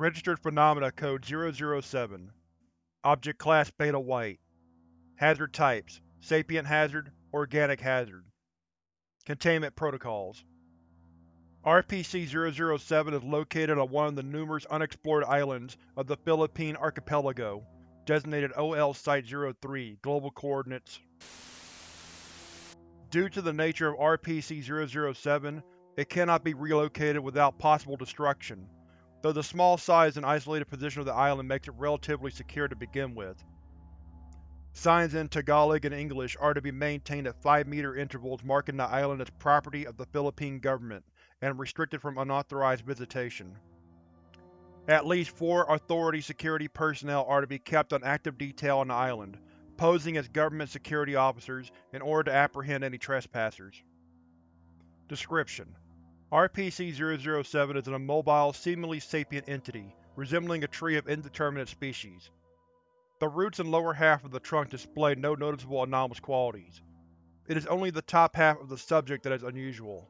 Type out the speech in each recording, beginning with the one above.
Registered Phenomena Code 007 Object Class Beta White. Hazard Types Sapient Hazard Organic Hazard. Containment Protocols. RPC-007 is located on one of the numerous unexplored islands of the Philippine Archipelago, designated OL Site-03, Global Coordinates. Due to the nature of RPC-007, it cannot be relocated without possible destruction, though the small size and isolated position of the island makes it relatively secure to begin with. Signs in Tagalog and English are to be maintained at 5-meter intervals marking the island as property of the Philippine government and restricted from unauthorized visitation. At least four Authority security personnel are to be kept on active detail on the island, posing as government security officers in order to apprehend any trespassers. Description: RPC-007 is an immobile, seemingly sapient entity, resembling a tree of indeterminate species. The roots and lower half of the trunk display no noticeable anomalous qualities. It is only the top half of the subject that is unusual.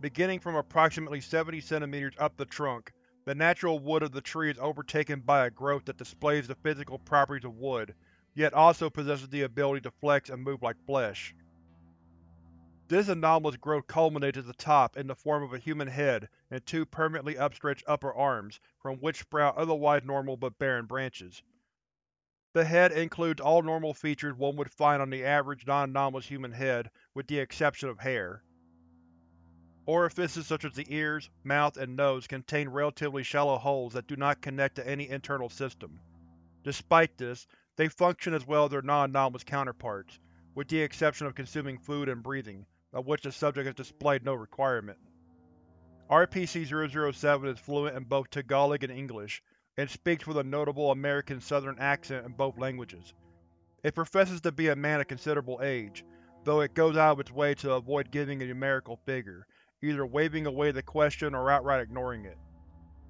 Beginning from approximately 70 cm up the trunk, the natural wood of the tree is overtaken by a growth that displays the physical properties of wood, yet also possesses the ability to flex and move like flesh. This anomalous growth culminates at the top in the form of a human head and two permanently upstretched upper arms from which sprout otherwise normal but barren branches. The head includes all normal features one would find on the average non-anomalous human head, with the exception of hair. Orifices such as the ears, mouth, and nose contain relatively shallow holes that do not connect to any internal system. Despite this, they function as well as their non-anomalous counterparts, with the exception of consuming food and breathing, of which the subject has displayed no requirement. RPC-007 is fluent in both Tagalog and English, and speaks with a notable American Southern accent in both languages. It professes to be a man of considerable age, though it goes out of its way to avoid giving a numerical figure, either waving away the question or outright ignoring it.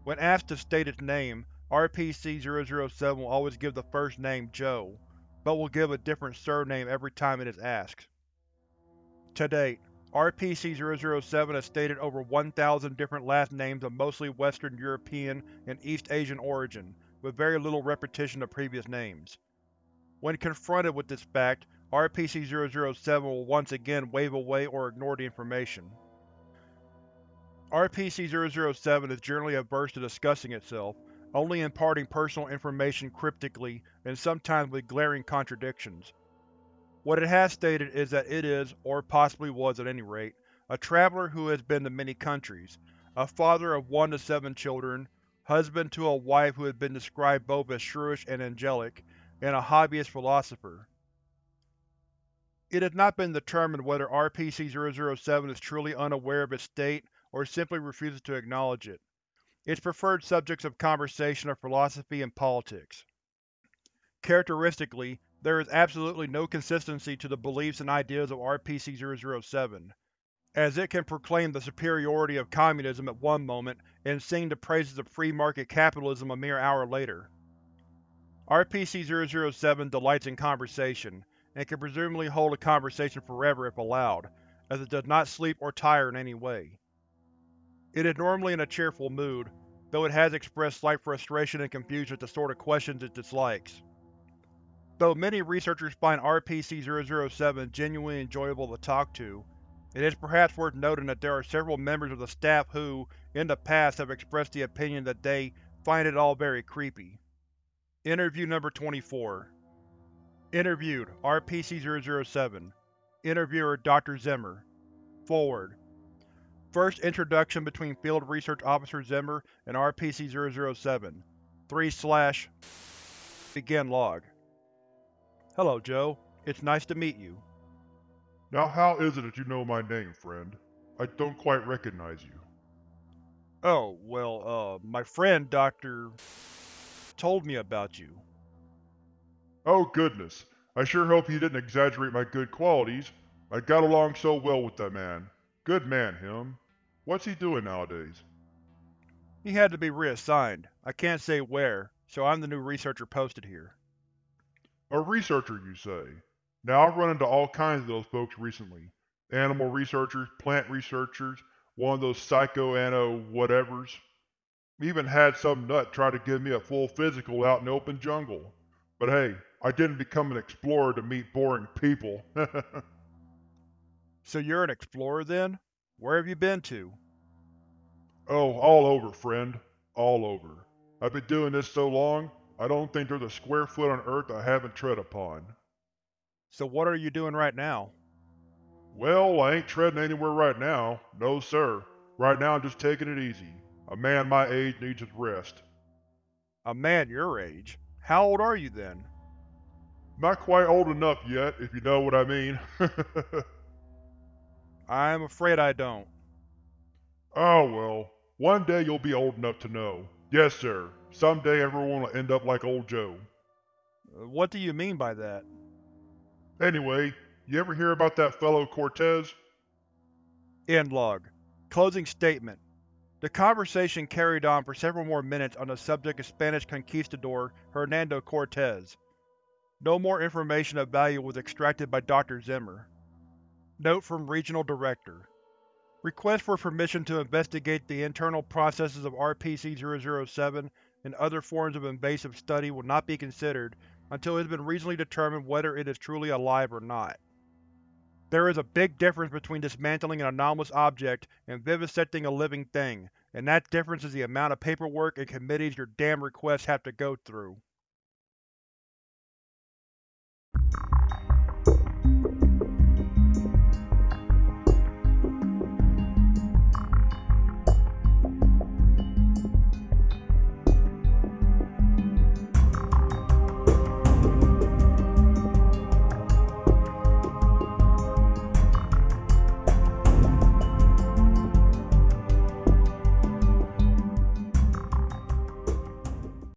When asked to state its name, RPC-007 will always give the first name Joe, but will give a different surname every time it is asked. To date, RPC-007 has stated over 1,000 different last names of mostly Western European and East Asian origin, with very little repetition of previous names. When confronted with this fact, RPC-007 will once again wave away or ignore the information. RPC-007 is generally averse to discussing itself, only imparting personal information cryptically and sometimes with glaring contradictions. What it has stated is that it is, or possibly was at any rate, a traveler who has been to many countries, a father of one to seven children, husband to a wife who has been described both as shrewish and angelic, and a hobbyist philosopher. It has not been determined whether RPC-007 is truly unaware of its state or simply refuses to acknowledge it. Its preferred subjects of conversation are philosophy and politics. Characteristically, there is absolutely no consistency to the beliefs and ideas of RPC-007, as it can proclaim the superiority of communism at one moment and sing the praises of free market capitalism a mere hour later. RPC-007 delights in conversation, and can presumably hold a conversation forever if allowed, as it does not sleep or tire in any way. It is normally in a cheerful mood, though it has expressed slight frustration and confusion at the sort of questions it dislikes. Though many researchers find RPC-007 genuinely enjoyable to talk to, it is perhaps worth noting that there are several members of the staff who, in the past, have expressed the opinion that they find it all very creepy. Interview Number 24 Interviewed, RPC-007 Interviewer, Dr. Zimmer. Foreword. First introduction between Field Research Officer Zimmer and RPC-007 3 slash Begin log Hello, Joe. It's nice to meet you. Now how is it that you know my name, friend? I don't quite recognize you. Oh, well, uh, my friend Dr. told me about you. Oh goodness, I sure hope he didn't exaggerate my good qualities. I got along so well with that man. Good man, him. What's he doing nowadays? He had to be reassigned. I can't say where, so I'm the new researcher posted here. A researcher, you say? Now I've run into all kinds of those folks recently. Animal researchers, plant researchers, one of those psycho-ano whatevers. Even had some nut try to give me a full physical out in the open jungle. But hey, I didn't become an explorer to meet boring people. So you're an explorer then? Where have you been to? oh, all over, friend. All over. I've been doing this so long, I don't think there's a square foot on Earth I haven't tread upon. So what are you doing right now? Well, I ain't treading anywhere right now. No, sir. Right now I'm just taking it easy. A man my age needs his rest. A man your age? How old are you then? Not quite old enough yet, if you know what I mean. I'm afraid I don't. oh well, one day you'll be old enough to know. Yes, sir. Someday everyone will end up like old Joe. Uh, What do you mean by that? Anyway, you ever hear about that fellow Cortez? End log. Closing statement. The conversation carried on for several more minutes on the subject of Spanish conquistador Hernando Cortez. No more information of value was extracted by Dr. Zimmer. Note from Regional Director. Request for permission to investigate the internal processes of RPC-007 and other forms of invasive study will not be considered until it has been reasonably determined whether it is truly alive or not. There is a big difference between dismantling an anomalous object and vivisecting a living thing, and that difference is the amount of paperwork and committees your damn requests have to go through.